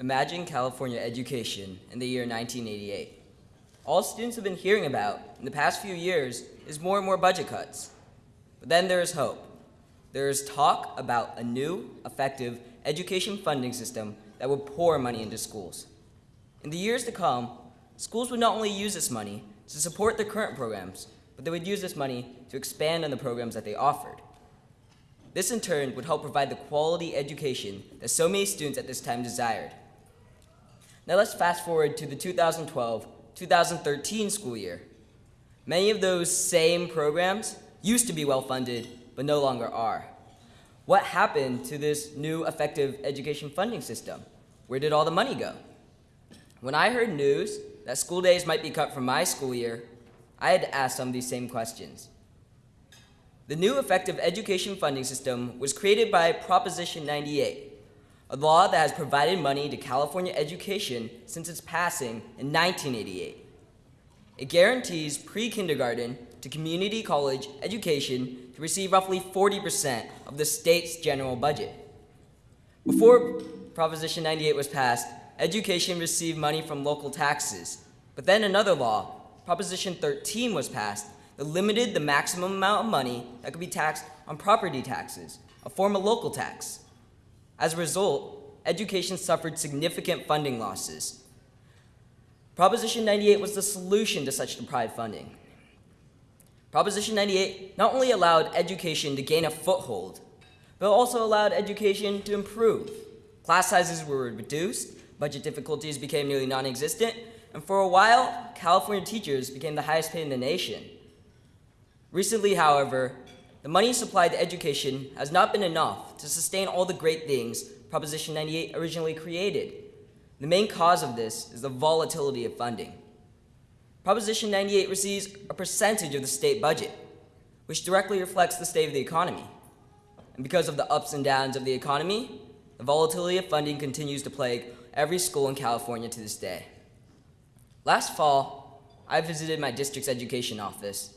Imagine California education in the year 1988. All students have been hearing about in the past few years is more and more budget cuts. But then there is hope. There is talk about a new, effective education funding system that would pour money into schools. In the years to come, schools would not only use this money to support their current programs, but they would use this money to expand on the programs that they offered. This in turn would help provide the quality education that so many students at this time desired. Now let's fast forward to the 2012-2013 school year. Many of those same programs used to be well funded, but no longer are. What happened to this new effective education funding system? Where did all the money go? When I heard news that school days might be cut from my school year, I had to ask some of these same questions. The new effective education funding system was created by Proposition 98, a law that has provided money to California education since its passing in 1988. It guarantees pre-kindergarten to community college education to receive roughly 40% of the state's general budget. Before Proposition 98 was passed, education received money from local taxes. But then another law, Proposition 13 was passed that limited the maximum amount of money that could be taxed on property taxes, a form of local tax. As a result, education suffered significant funding losses. Proposition 98 was the solution to such deprived funding. Proposition 98 not only allowed education to gain a foothold, but also allowed education to improve. Class sizes were reduced, budget difficulties became nearly non-existent, and for a while, California teachers became the highest paid in the nation. Recently, however, the money supplied to education has not been enough to sustain all the great things Proposition 98 originally created. The main cause of this is the volatility of funding. Proposition 98 receives a percentage of the state budget, which directly reflects the state of the economy. And because of the ups and downs of the economy, the volatility of funding continues to plague every school in California to this day. Last fall, I visited my district's education office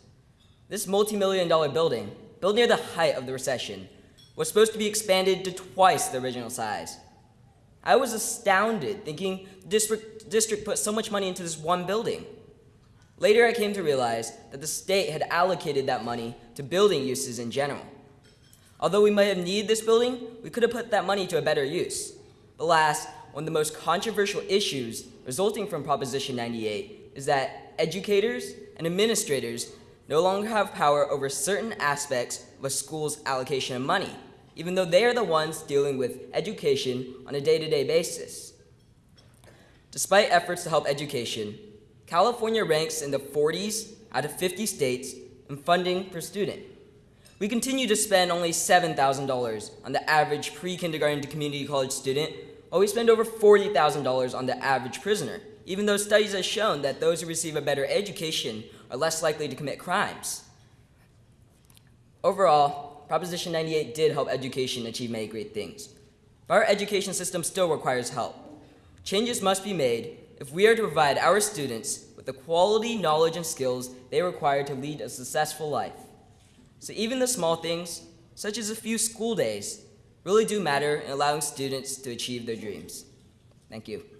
this multi-million dollar building, built near the height of the recession, was supposed to be expanded to twice the original size. I was astounded thinking the district, district put so much money into this one building. Later I came to realize that the state had allocated that money to building uses in general. Although we might have needed this building, we could have put that money to a better use. But last, one of the most controversial issues resulting from Proposition 98 is that educators and administrators no longer have power over certain aspects of a school's allocation of money, even though they are the ones dealing with education on a day-to-day -day basis. Despite efforts to help education, California ranks in the 40s out of 50 states in funding per student. We continue to spend only $7,000 on the average pre-kindergarten to community college student, while we spend over $40,000 on the average prisoner, even though studies have shown that those who receive a better education are less likely to commit crimes. Overall, Proposition 98 did help education achieve many great things. But our education system still requires help. Changes must be made if we are to provide our students with the quality, knowledge, and skills they require to lead a successful life. So even the small things, such as a few school days, really do matter in allowing students to achieve their dreams. Thank you.